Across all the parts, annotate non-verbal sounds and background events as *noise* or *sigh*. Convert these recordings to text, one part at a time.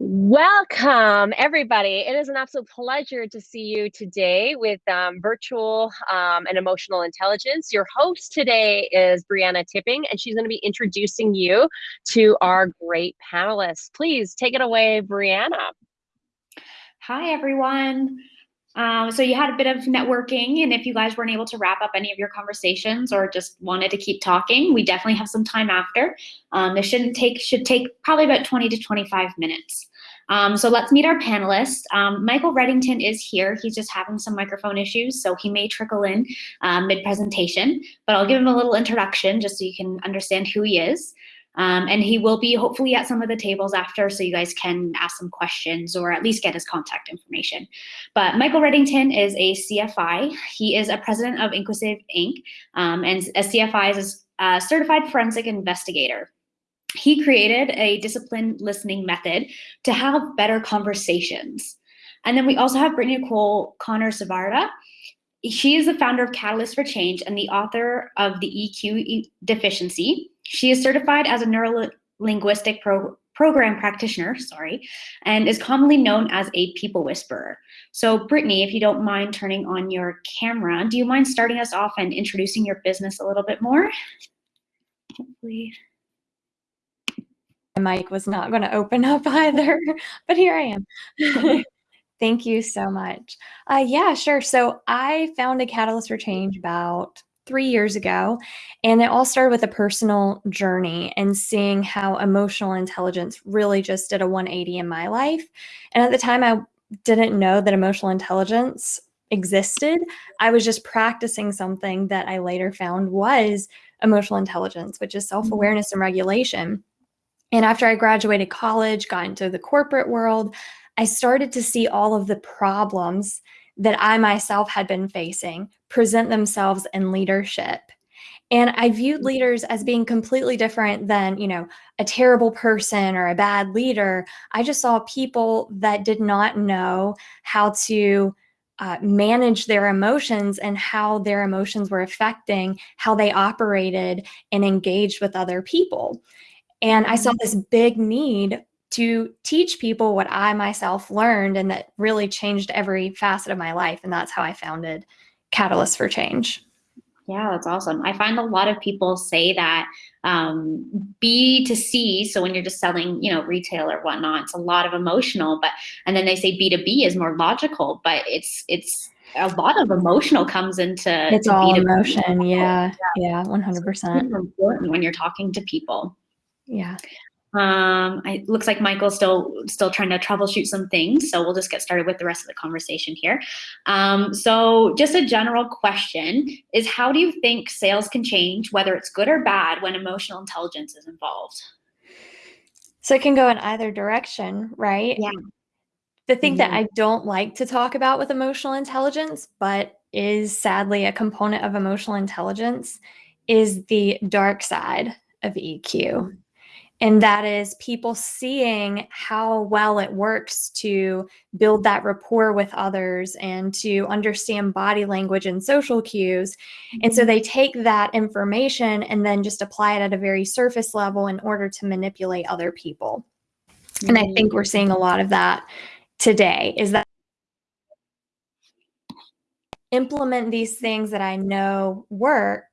Welcome, everybody. It is an absolute pleasure to see you today with um, virtual um, and emotional intelligence. Your host today is Brianna Tipping, and she's going to be introducing you to our great panelists. Please take it away, Brianna. Hi, everyone. Um, so you had a bit of networking, and if you guys weren't able to wrap up any of your conversations or just wanted to keep talking, we definitely have some time after. Um, this shouldn't take should take probably about 20 to 25 minutes. Um, so let's meet our panelists. Um, Michael Reddington is here. He's just having some microphone issues, so he may trickle in um, mid-presentation, but I'll give him a little introduction just so you can understand who he is. Um, and he will be hopefully at some of the tables after so you guys can ask some questions or at least get his contact information. But Michael Reddington is a CFI. He is a president of InQuasive Inc. Um, and a CFI is a certified forensic investigator. He created a disciplined listening method to have better conversations. And then we also have Brittany Nicole Connor Savarda. She is the founder of Catalyst for Change and the author of the EQ Deficiency. She is certified as a neuro-linguistic pro program practitioner, sorry, and is commonly known as a people whisperer. So Brittany, if you don't mind turning on your camera, do you mind starting us off and introducing your business a little bit more? Hopefully mic was not going to open up *laughs* either, but here I am. *laughs* Thank you so much. Uh, yeah, sure. So I found a Catalyst for Change about three years ago, and it all started with a personal journey and seeing how emotional intelligence really just did a 180 in my life. And at the time, I didn't know that emotional intelligence existed. I was just practicing something that I later found was emotional intelligence, which is mm-hmm. self awareness and regulation. And after I graduated college, got into the corporate world, I started to see all of the problems that I myself had been facing present themselves in leadership. And I viewed mm-hmm. leaders as being completely different than, you know, a terrible person or a bad leader. I just saw people that did not know how to uh, manage their emotions and how their emotions were affecting how they operated and engaged with other people. And I saw mm-hmm. this big need to teach people what I myself learned and that really changed every facet of my life. And that's how I founded Catalyst for Change. Yeah, that's awesome. I find a lot of people say that um, B to C, so when you're just selling, you know, retail or whatnot, it's a lot of emotional, but and then they say B to B is more logical, but it's it's a lot of emotional comes into it's all emotion. Yeah, yeah, one hundred percent. Important when you're talking to people. Yeah. Um, it looks like Michael's still still trying to troubleshoot some things, so we'll just get started with the rest of the conversation here. Um, so just a general question is how do you think sales can change, whether it's good or bad, when emotional intelligence is involved? So it can go in either direction, right? Yeah. The thing mm -hmm. that mm-hmm. I don't like to talk about with emotional intelligence, but is sadly a component of emotional intelligence, is the dark side of EQ. And that is people seeing how well it works to build that rapport with others and to understand body language and social cues. And so mm-hmm. they take that information and then just apply it at a very surface level in order to manipulate other people. And I think we're seeing a lot of that today is that implement these things that I know work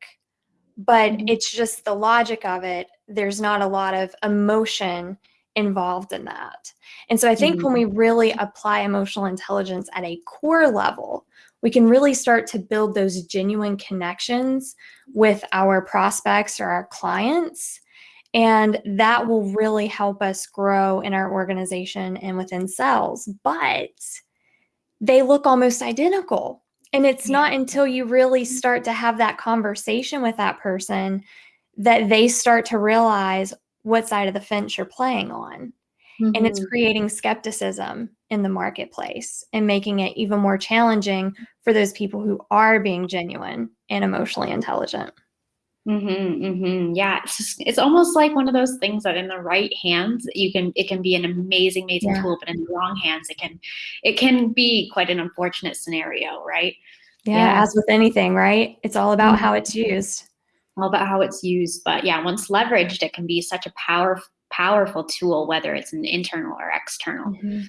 but mm-hmm. it's just the logic of it. There's not a lot of emotion involved in that. And so I think mm-hmm. when we really apply emotional intelligence at a core level, we can really start to build those genuine connections with our prospects or our clients. And that will really help us grow in our organization and within sales. But they look almost identical. And it's yeah. not until you really start to have that conversation with that person that they start to realize what side of the fence you're playing on. Mm-hmm. And it's mm-hmm. creating skepticism in the marketplace and making it even more challenging for those people who are being genuine and emotionally intelligent. Mm-hmm, mm-hmm. Yeah, it's just, it's almost like one of those things that in the right hands you can it can be an amazing, amazing yeah. tool, but in the wrong hands it can it can be quite an unfortunate scenario, right? Yeah, yeah. as with anything, right? It's all about mm-hmm. how it's used. All about how it's used, but yeah, once leveraged, it can be such a power powerful tool, whether it's an internal or external. Mhm.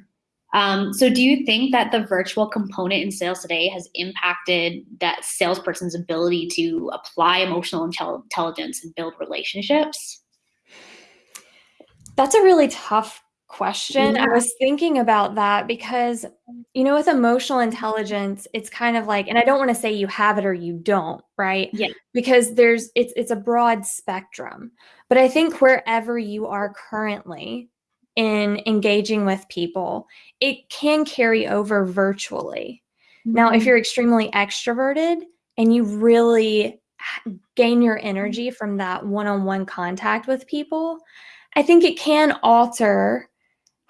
Um, so, do you think that the virtual component in sales today has impacted that salesperson's ability to apply emotional intel- intelligence and build relationships? That's a really tough question. I was thinking about that because, you know, with emotional intelligence, it's kind of like, and I don't want to say you have it or you don't, right? Yeah. Because there's it's it's a broad spectrum. But I think wherever you are currently in engaging with people, it can carry over virtually. Now, if Mhm. you're extremely extroverted and you really gain your energy from that one-on-one contact with people, I think it can alter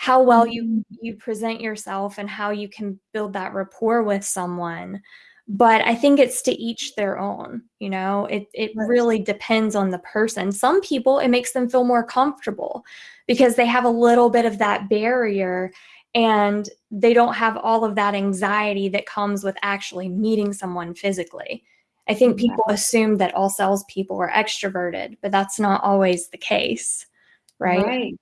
how well you Mhm. you present yourself and how you can build that rapport with someone. But I think it's to each their own, you know? It it Right. really depends on the person. Some people, it makes them feel more comfortable because they have a little bit of that barrier and they don't have all of that anxiety that comes with actually meeting someone physically. I think Yeah. people assume that all salespeople are extroverted, but that's not always the case, right? Right.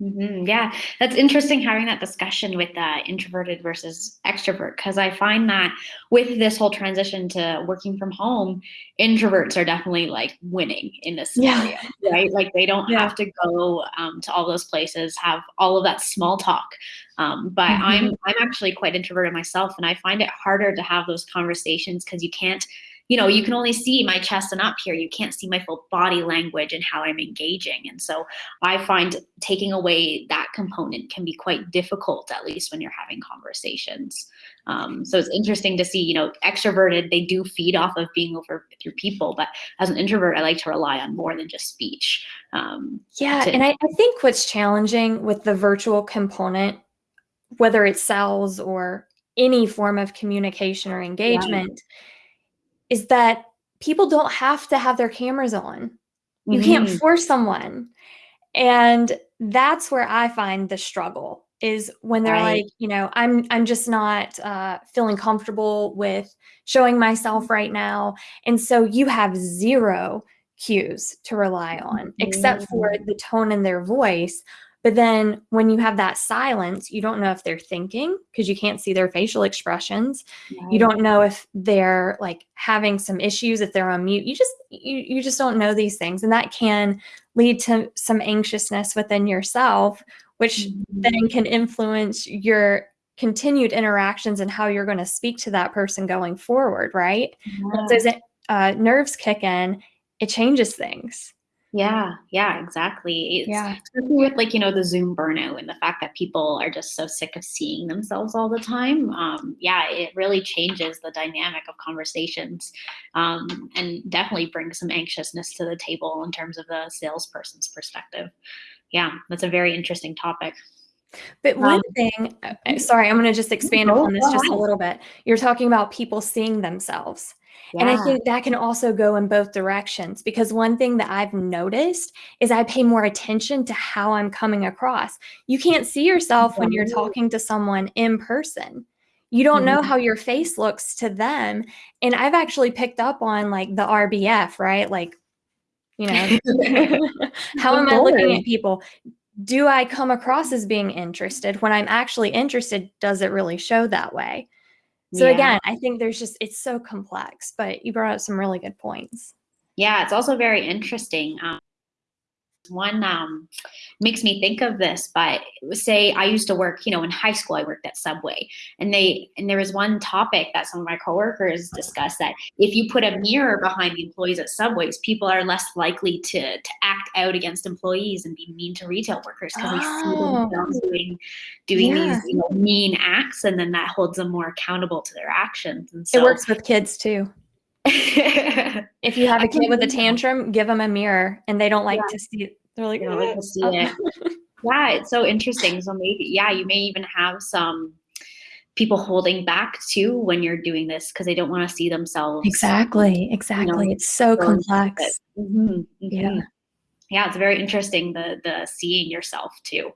Mhm, Yeah, that's interesting having that discussion with uh, introverted versus extrovert because I find that with this whole transition to working from home, introverts are definitely like winning in this Yeah. scenario, right? Like they don't Yeah. have to go um, to all those places, have all of that small talk. Um, but Mhm. I'm I'm actually quite introverted myself, and I find it harder to have those conversations because you can't you know, you can only see my chest and up here. You can't see my full body language and how I'm engaging. And so I find taking away that component can be quite difficult, at least when you're having conversations. Um, so it's interesting to see, you know, extroverted, they do feed off of being over with your people. But as an introvert, I like to rely on more than just speech. Um, Yeah, and I, I think what's challenging with the virtual component, whether it's sales or any form of communication or engagement, is that people don't have to have their cameras on. You can't mhm, force someone. And that's where I find the struggle is when they're Right. like, you know, I'm I'm just not uh, feeling comfortable with showing myself right now, and so you have zero cues to rely on except for the tone in their voice. But then when you have that silence, you don't know if they're thinking because you can't see their facial expressions. You don't know if they're like having some issues if they're on mute. You just you, you just don't know these things and that can lead to some anxiousness within yourself which Mhm. then can influence your continued interactions and how you're going to speak to that person going forward right? Once Yeah. those uh, nerves kick in it changes things Yeah, yeah, exactly. It's Yeah. especially with like, you know, the Zoom burnout and the fact that people are just so sick of seeing themselves all the time. Um, yeah, it really changes the dynamic of conversations um, and definitely brings some anxiousness to the table in terms of the salesperson's perspective. Yeah, that's a very interesting topic. But one Um, thing, uh, uh, sorry, I'm going to just expand go- upon this just a little bit. You're talking about people seeing themselves. And I think that can also go in both directions because one thing that I've noticed is I pay more attention to how I'm coming across. You can't see yourself when you're talking to someone in person. You don't know how your face looks to them. And I've actually picked up on like the RBF, right? Like, you know, *laughs* *laughs* how am I looking at people? Do I come across as being interested? When I'm actually interested, does it really show that way? So Yeah. again, I think there's just it's so complex, but you brought up some really good points. Yeah, it's also very interesting. Um, one um, makes me think of this, but say I used to work, you know, in high school, I worked at Subway, and they and there was one topic that some of my coworkers discussed that if you put a mirror behind the employees at Subways, people are less likely to to act out against employees and be mean to retail workers because they see Oh. themselves doing doing Yeah. these you know, mean acts, and then that holds them more accountable to their actions. And It works with kids too. *laughs* If you have a kid with a tantrum, give them a mirror and they don't like Yeah. to see it. They're like, don't like to "Uh, see uh." it. *laughs* Yeah, it's so interesting. So maybe, yeah, you may even have some people holding back too when you're doing this because they don't want to see themselves. Exactly, exactly. it's so going with complex. Mhm, Yeah. Yeah, it's very interesting the the seeing yourself too.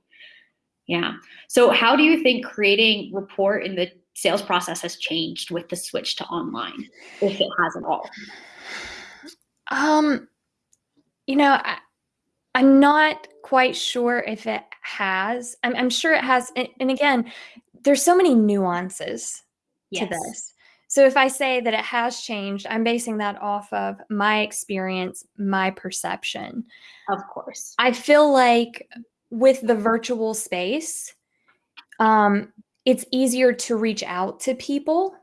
Yeah. So how do you think creating rapport in the sales process has changed with the switch to online, if it has at all? Um, you know, I, I'm not quite sure if it has. I'm, I'm sure it has. And, and again, there's so many nuances Yes. to this. So if I say that it has changed, I'm basing that off of my experience, my perception. Of course. I feel like with the virtual space, um, it's easier to reach out to people.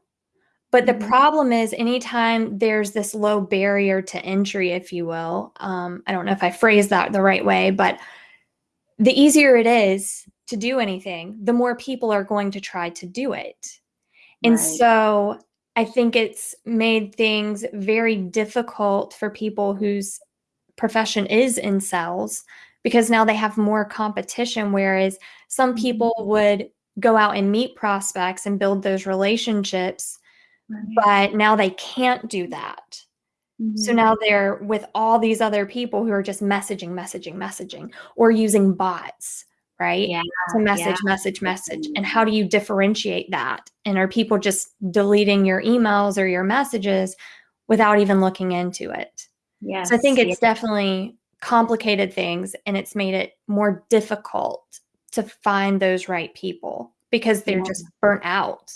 But the Mhm. problem is, anytime there's this low barrier to entry, if you will, um, I don't know if I phrased that the right way, but the easier it is to do anything, the more people are going to try to do it. And Right. so I think it's made things very difficult for people whose profession is in sales because now they have more competition. Whereas some Mhm. people would go out and meet prospects and build those relationships, but now they can't do that. So Mhm. now they're with all these other people who are just messaging, messaging, messaging, or using bots, right? Yeah, to message, message, message. And how do you differentiate that? And are people just deleting your emails or your messages without even looking into it? Yes. So I think yeah. it's definitely complicated things and it's made it more difficult to find those right people because they're Yeah. just burnt out.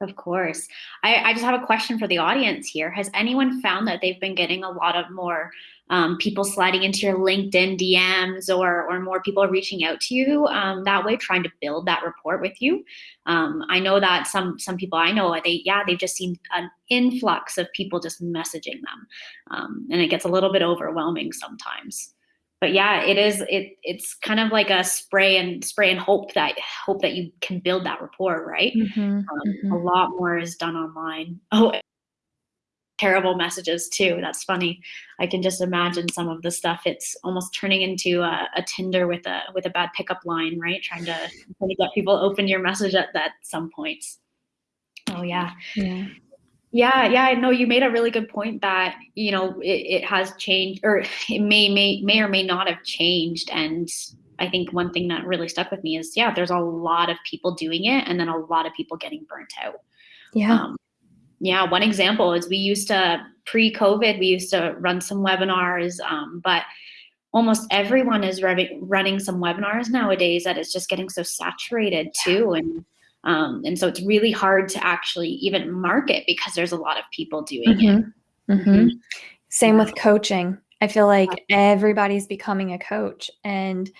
Of course. I, I just have a question for the audience here. Has anyone found that they've been getting a lot of more um, people sliding into your LinkedIn DMs or, or more people reaching out to you um, that way, trying to build that rapport with you? Um, I know that some some people I know, they yeah, they've just seen an influx of people just messaging them, um, and it gets a little bit overwhelming sometimes. But yeah, it is. It it's kind of like a spray and spray and hope that hope that you can build that rapport, right? Mhm, Um, mhm. A lot more is done online. *laughs* Oh, terrible messages too. That's funny. I can just imagine some of the stuff. It's almost turning into a, a Tinder with a with a bad pickup line, right? Trying to trying to get people open your message at that some points. Oh yeah. Yeah. Yeah, yeah, I know you made a really good point that you know it, it has changed, or it may may may or may not have changed. And I think one thing that really stuck with me is yeah, there's a lot of people doing it, and then a lot of people getting burnt out. Yeah. Um, yeah, one example is we used to pre-COVID, we used to run some webinars, um, but almost everyone is running running some webinars nowadays that it's just getting so saturated too, and um, and so it's really hard to actually even market because there's a lot of people doing it. Mhm, mhm. Same with coaching. I feel like everybody's becoming a coach. And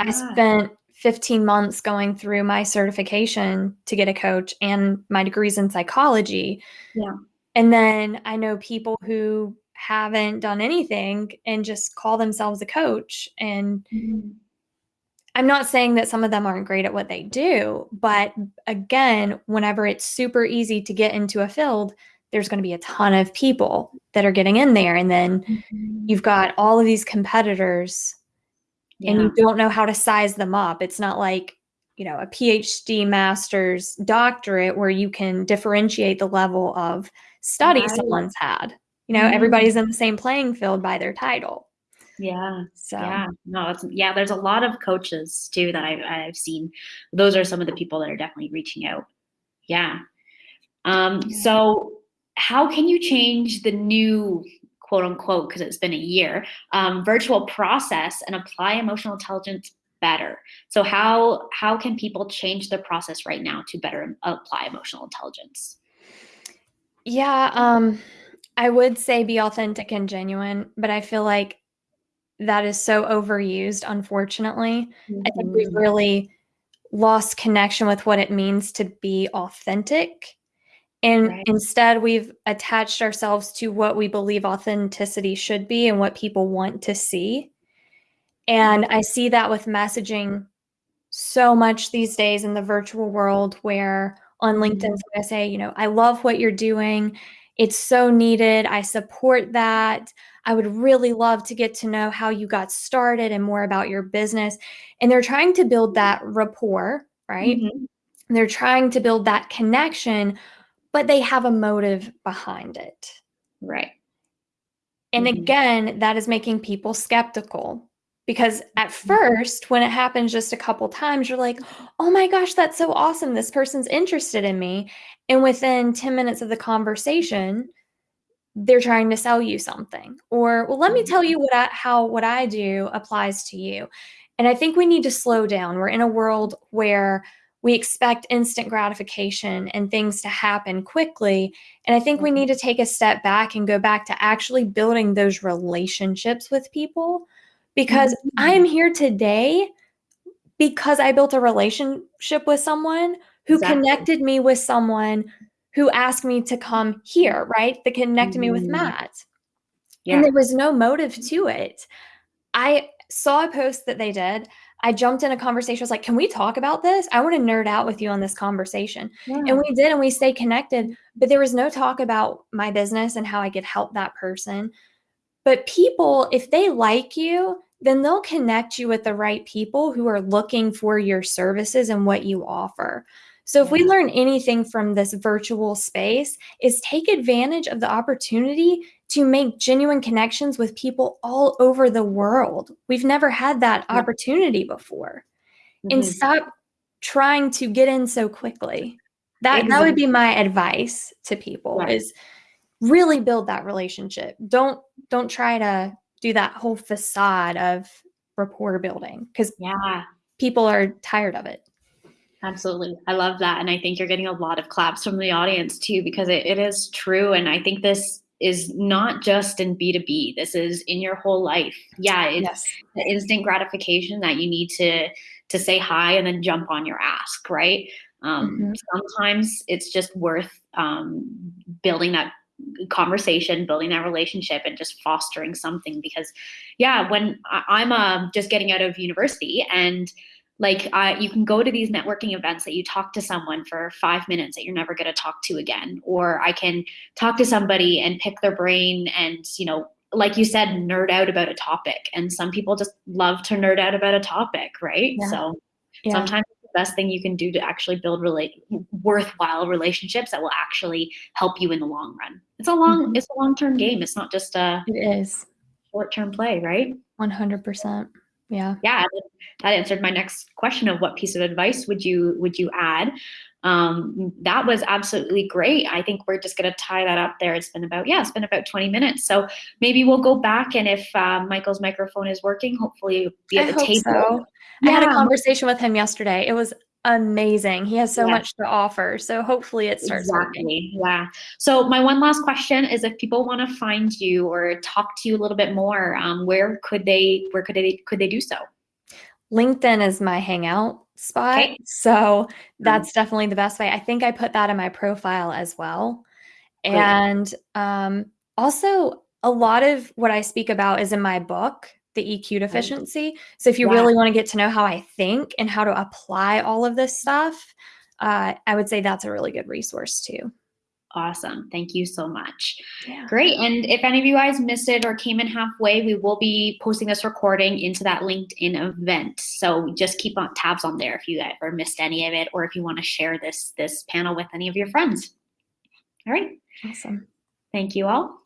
I spent 15 months going through my certification to get a coach and my degrees in psychology. Yeah. And then I know people who haven't done anything and just call themselves a coach. And Mhm. I'm not saying that some of them aren't great at what they do, but again, whenever it's super easy to get into a field, there's going to be a ton of people that are getting in there. And then Mhm. you've got all of these competitors and you don't know how to size them up. It's not like, you know, a PhD, master's, doctorate where you can differentiate the level of study Right. someone's had. You know, Mhm. everybody's in the same playing field by their title. Yeah. So, Yeah, no, yeah. There's a lot of coaches too that I've I've seen. Those are some of the people that are definitely reaching out. Yeah. Um. Yeah. So, how can you change the new quote unquote because it's been a year um, virtual process and apply emotional intelligence better? So how how can people change their process right now to better apply emotional intelligence? yeah, um, I would say be authentic and genuine, but I feel like that is so overused, unfortunately. I think we've Mhm. really lost connection with what it means to be authentic. And Right. instead, we've attached ourselves to what we believe authenticity should be and what people want to see. And I see that with messaging so much these days in the virtual world, where on LinkedIn, Mhm. I'm going to say, you know, I love what you're doing. It's so needed. I support that. I would really love to get to know how you got started and more about your business. And they're trying to build that rapport, right? Mhm. They're trying to build that connection, but they have a motive behind it. Right. And Mhm. again, that is making people skeptical because at Mhm. first, when it happens just a couple times, you're like, oh my gosh, that's so awesome. This person's interested in me. And within 10 minutes of the conversation, they're trying to sell you something or well let me Mhm. tell you what I, how what i do applies to you and i think we need to slow down we're in a world where we expect instant gratification and things to happen quickly and i think we Mhm. need to take a step back and go back to actually building those relationships with people because Mhm. i'm here today because i built a relationship with someone who Exactly. connected me with someone who asked me to come here, right? That connected me with Mhm. Matt. Yeah. And there was no motive to it. I saw a post that they did. I jumped in a conversation. I was like, can we talk about this? I want to nerd out with you on this conversation. yeah. And we did, and we stayed connected. But there was no talk about my business and how I could help that person. But people, if they like you, then they'll connect you with the right people who are looking for your services and what you offer. So if we learn anything from this virtual space is take advantage of the opportunity to make genuine connections with people all over the world. We've never had that Yeah. opportunity before. And Mhm. stop trying to get in so quickly. That that would be my advice to people Yeah. is really build that relationship. Don't don't try to do that whole facade of rapport building cuz Yeah. people are tired of it. Absolutely. I love that. And I think you're getting a lot of claps from the audience too, because it, it is true. And I think this is not just in B2B, this is in your whole life. Yeah, it's Yes. the instant gratification that you need to to say hi and then jump on your ask, right? Um, Mhm. Sometimes it's just worth um, building that conversation, building that relationship, and just fostering something. Because, yeah, when I, I'm uh, just getting out of university and like uh, you can go to these networking events that you talk to someone for five minutes that you're never going to talk to again or i can talk to somebody and pick their brain and you know like you said nerd out about a topic and some people just love to nerd out about a topic right Yeah. so Yeah. sometimes the best thing you can do to actually build relate worthwhile relationships that will actually help you in the long run it's a long Mhm. it's a long-term game it's not just a It is. short-term play right 100%. Yeah. yeah that- answered my next question of what piece of advice would you would you add um, that was absolutely great i think we're just going to tie that up there it's been about yeah it's been about 20 minutes so maybe we'll go back and if uh, michael's microphone is working hopefully be at I the table so. I had a conversation with him yesterday. It was amazing. He has so Yeah. much to offer. So hopefully it starts working. Exactly. Yeah. So my one last question is if people want to find you or talk to you a little bit more, um, where could they where could they could they do so? LinkedIn is my hangout spot. Okay. So that's definitely the best way. I think I put that in my profile as well. Great. And um, also, a lot of what I speak about is in my book, The EQ Deficiency. So if you Yeah. really want to get to know how I think and how to apply all of this stuff, uh, I would say that's a really good resource too. Awesome. Thank you so much. Yeah. Great. And if any of you guys missed it or came in halfway, we will be posting this recording into that LinkedIn event. So just keep on tabs on there if you ever missed any of it or if you want to share this this panel with any of your friends. All right. Awesome. Thank you all.